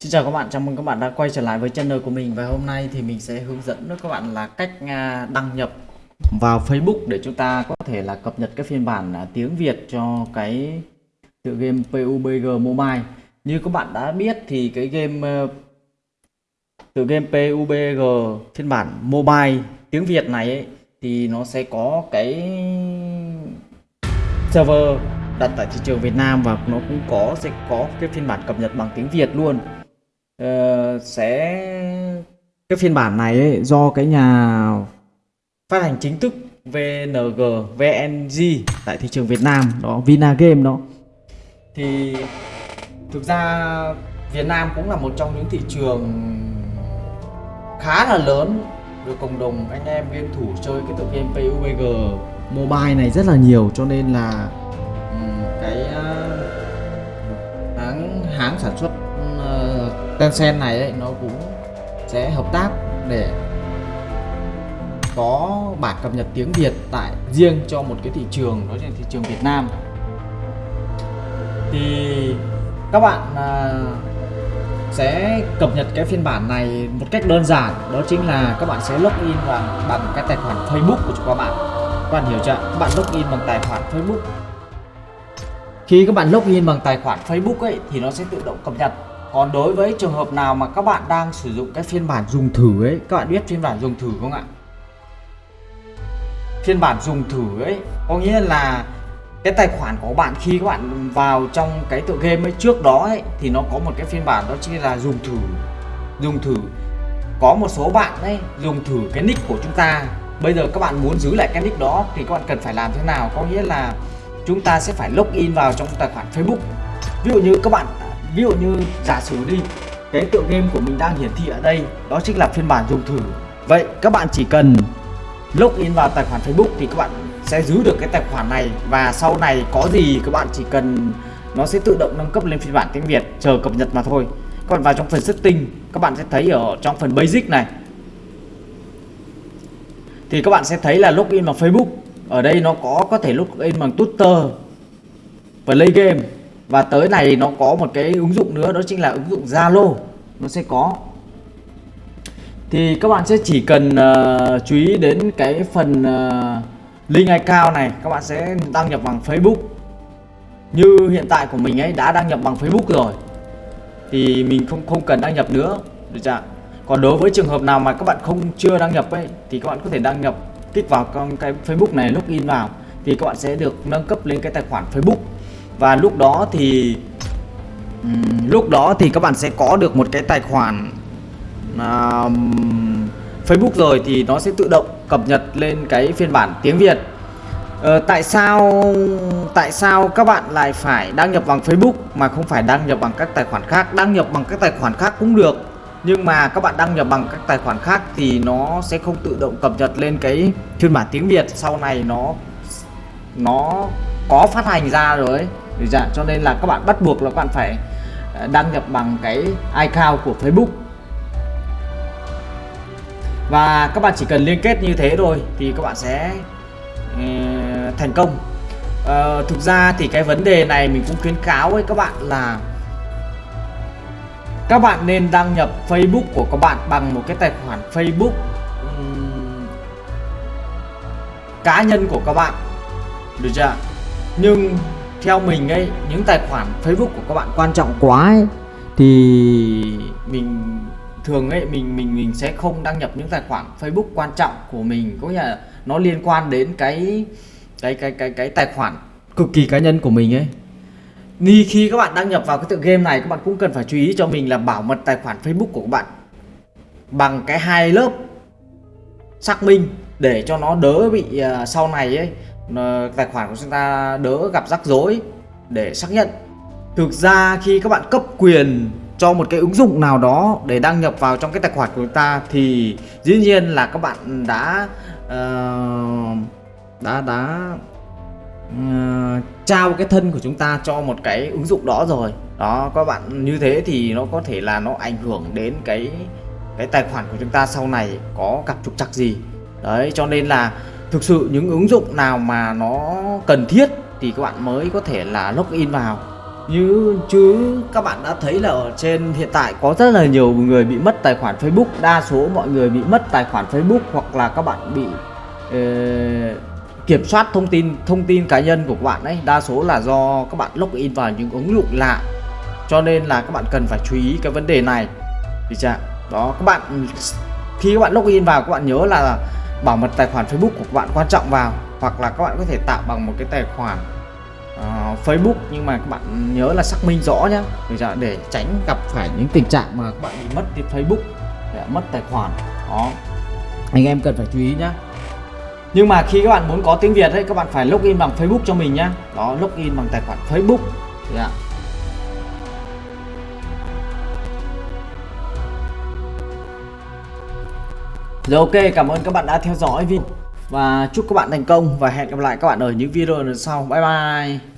Xin chào các bạn, chào mừng các bạn đã quay trở lại với channel của mình và hôm nay thì mình sẽ hướng dẫn các bạn là cách à, đăng nhập vào Facebook để chúng ta có thể là cập nhật cái phiên bản à, tiếng Việt cho cái tựa game PUBG Mobile. Như các bạn đã biết thì cái game ờ, tựa game PUBG phiên bản mobile tiếng Việt này ấy, thì nó sẽ có cái server đặt tại thị trường Việt Nam và nó cũng có sẽ có cái phiên bản cập nhật bằng tiếng Việt luôn uh, sẽ cái phiên bản này ấy, do cái nhà phát hành chính thức VNG VNG tại thị trường Việt Nam đó Vinagame đó. Thì thực ra Việt Nam cũng là một trong những thị trường khá là lớn được cộng đồng anh em game thủ chơi cái tựa game PUBG mobile này rất là nhiều cho nên là ừ, cái ờ, hãng hãng sản xuất Tencent này ấy, nó cũng sẽ hợp tác để có bản cập nhật tiếng Việt tại riêng cho một cái thị trường đó là thị trường Việt Nam. Thì các bạn à, sẽ cập nhật cái phiên bản này một cách đơn giản đó chính là các bạn sẽ login bằng bằng cái tài khoản Facebook của các bạn. Các bạn hiểu chưa? Các bạn login bằng tài khoản Facebook. Khi các bạn login bằng tài khoản Facebook ấy thì nó sẽ tự động cập nhật còn đối với trường hợp nào mà các bạn đang sử dụng cái phiên bản dùng thử ấy, các bạn biết phiên bản dùng thử không ạ? Phiên bản dùng thử ấy, có nghĩa là cái tài khoản của bạn khi các bạn vào trong cái tựa game ấy, trước đó ấy, thì nó có một cái phiên bản đó chính là dùng thử dùng thử. Có một số bạn ấy dùng thử cái nick của chúng ta. Bây giờ các bạn muốn giữ lại cái nick đó thì các bạn cần phải làm thế nào? Có nghĩa là chúng ta sẽ phải login vào trong tài khoản Facebook. Ví dụ như các bạn ví dụ như giả sử đi, cái tựa game của mình đang hiển thị ở đây, đó chính là phiên bản dùng thử. Vậy các bạn chỉ cần login vào tài khoản Facebook thì các bạn sẽ giữ được cái tài khoản này và sau này có gì các bạn chỉ cần, nó sẽ tự động nâng cấp lên phiên bản tiếng Việt, chờ cập nhật mà thôi. Còn vào trong phần setting, các bạn sẽ thấy ở trong phần basic này, thì các bạn sẽ thấy là login bằng Facebook. Ở đây nó có có thể login bằng Twitter Play game và tới này nó có một cái ứng dụng nữa đó chính là ứng dụng Zalo. Nó sẽ có. Thì các bạn sẽ chỉ cần uh, chú ý đến cái phần uh, link account này các bạn sẽ đăng nhập bằng Facebook. Như hiện tại của mình ấy đã đăng nhập bằng Facebook rồi thì mình không không cần đăng nhập nữa. Được chưa còn đối với trường hợp nào mà các bạn không chưa đăng nhập ấy thì các bạn có thể đăng nhập kích vào con cái Facebook này login vào thì các bạn sẽ được nâng cấp lên cái tài khoản Facebook và lúc đó thì um, lúc đó thì các bạn sẽ có được một cái tài khoản uh, Facebook rồi thì nó sẽ tự động cập nhật lên cái phiên bản tiếng Việt. Ờ, tại sao tại sao các bạn lại phải đăng nhập bằng Facebook mà không phải đăng nhập bằng các tài khoản khác? Đăng nhập bằng các tài khoản khác cũng được nhưng mà các bạn đăng nhập bằng các tài khoản khác thì nó sẽ không tự động cập nhật lên cái phiên bản tiếng Việt. Sau này nó nó có phát hành ra rồi ấy dạ, cho nên là các bạn bắt buộc là các bạn phải ờ, đăng nhập bằng cái iCloud của Facebook. Và các bạn chỉ cần liên kết như thế thôi thì các bạn sẽ uh, thành công. Uh, thực ra thì cái vấn đề này mình cũng khuyến cáo với các bạn là các bạn nên đăng nhập Facebook của các bạn bằng một cái tài khoản Facebook um, cá nhân của các bạn. Được chưa nhưng theo mình ấy những tài khoản Facebook của các bạn quan trọng quá ấy, thì mình thường ấy mình mình mình sẽ không đăng nhập những tài khoản Facebook quan trọng của mình. Có nghĩa là nó liên quan đến cái cái cái cái cái tài khoản cực kỳ cá nhân của mình ấy. Ni khi các bạn đăng nhập vào cái tựa game này các bạn cũng cần phải chú ý cho mình là bảo mật tài khoản Facebook của các bạn bằng cái hai lớp xác minh để cho nó đỡ bị uh, sau này ấy Ờ, tài khoản của chúng ta đỡ gặp rắc rối để xác nhận. Thực ra khi các bạn cấp quyền cho một cái ứng dụng nào đó để đăng nhập vào trong cái tài khoản của chúng ta thì dĩ nhiên là các bạn đã uh, đã đã uh, trao cái thân của chúng ta cho một cái ứng dụng đó rồi. Đó các bạn như thế thì nó có thể là nó ảnh hưởng đến cái cái tài khoản của chúng ta sau này có gặp trục trặc gì. Đấy cho nên là thực sự những ứng dụng nào mà nó cần thiết thì các bạn mới có thể là login vào. Như chứ các bạn đã thấy là ở trên hiện tại có rất là nhiều người bị mất tài khoản Facebook. Đa số mọi người bị mất tài khoản Facebook hoặc là các bạn bị eh, kiểm soát thông tin thông tin cá nhân của các bạn ấy. Đa số là do các bạn login vào những ứng dụng lạ. Cho nên là các bạn cần phải chú ý cái vấn đề này. Thì chưa đó các bạn khi các bạn login vào các bạn nhớ là bảo mật tài khoản Facebook của các bạn quan trọng vào hoặc là các bạn có thể tạo bằng một cái tài khoản uh, Facebook. Nhưng mà các bạn nhớ là xác minh rõ nhé dạ, để tránh gặp phải những tình trạng mà các bạn bị mất cái Facebook để mất tài khoản. Đó. Anh em cần phải chú ý nhé nhưng mà khi các bạn muốn có tiếng Việt ấy các bạn phải login bằng Facebook cho mình nhé đó login bằng tài khoản Facebook. Yeah. Rồi ok, cảm ơn các bạn đã theo dõi video và chúc các bạn thành công và hẹn gặp lại các bạn ở những video lần sau. Bye bye.